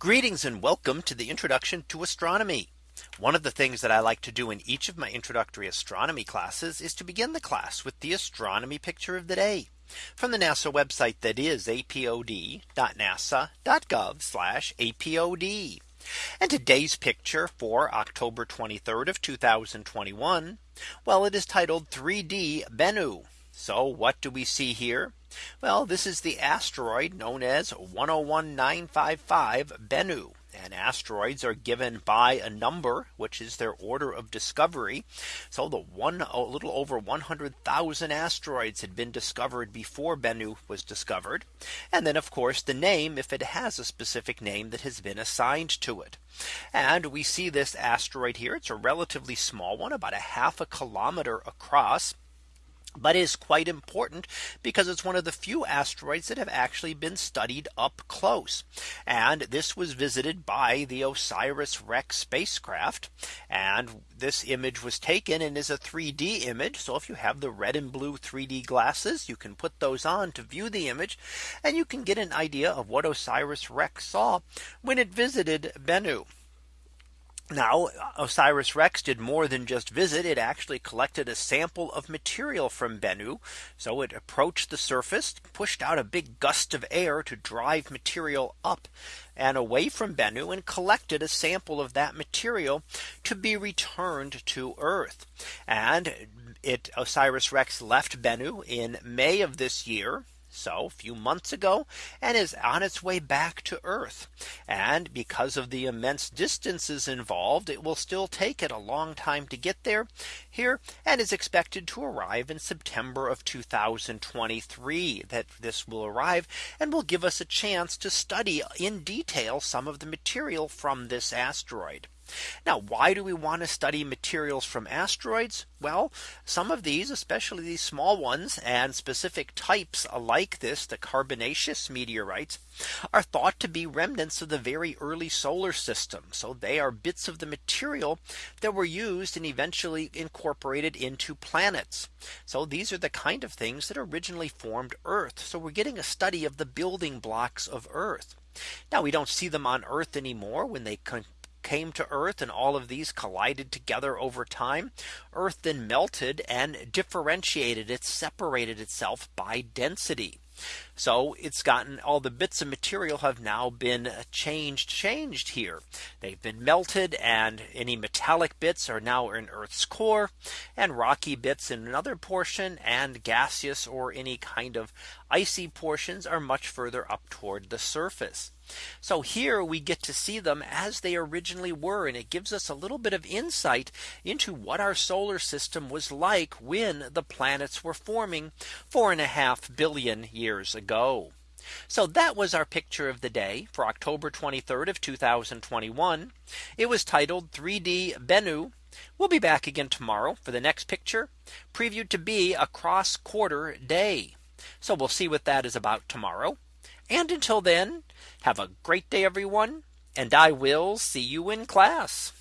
Greetings and welcome to the introduction to astronomy. One of the things that I like to do in each of my introductory astronomy classes is to begin the class with the astronomy picture of the day from the NASA website that is apod.nasa.gov apod. And today's picture for October 23rd of 2021. Well, it is titled 3D Bennu. So what do we see here? Well, this is the asteroid known as 101955 Bennu. And asteroids are given by a number, which is their order of discovery. So the one a little over 100,000 asteroids had been discovered before Bennu was discovered. And then of course the name if it has a specific name that has been assigned to it. And we see this asteroid here. It's a relatively small one about a half a kilometer across but is quite important because it's one of the few asteroids that have actually been studied up close. And this was visited by the OSIRIS REx spacecraft. And this image was taken and is a 3D image. So if you have the red and blue 3D glasses, you can put those on to view the image and you can get an idea of what OSIRIS REx saw when it visited Bennu. Now OSIRIS REx did more than just visit it actually collected a sample of material from Bennu. So it approached the surface pushed out a big gust of air to drive material up and away from Bennu and collected a sample of that material to be returned to Earth. And it OSIRIS REx left Bennu in May of this year so a few months ago and is on its way back to Earth. And because of the immense distances involved, it will still take it a long time to get there here and is expected to arrive in September of 2023 that this will arrive and will give us a chance to study in detail some of the material from this asteroid. Now, why do we want to study materials from asteroids? Well, some of these, especially these small ones and specific types like this, the carbonaceous meteorites, are thought to be remnants of the very early solar system. So they are bits of the material that were used and eventually incorporated into planets. So these are the kind of things that originally formed Earth. So we're getting a study of the building blocks of Earth. Now we don't see them on Earth anymore when they came to Earth and all of these collided together over time, Earth then melted and differentiated it separated itself by density. So it's gotten all the bits of material have now been uh, changed changed here. They've been melted and any metallic bits are now in Earth's core and rocky bits in another portion and gaseous or any kind of icy portions are much further up toward the surface. So here we get to see them as they originally were. And it gives us a little bit of insight into what our solar system was like when the planets were forming four and a half billion years ago. So that was our picture of the day for October 23rd of 2021. It was titled 3D Bennu. We'll be back again tomorrow for the next picture previewed to be a cross quarter day. So we'll see what that is about tomorrow. And until then, have a great day, everyone. And I will see you in class.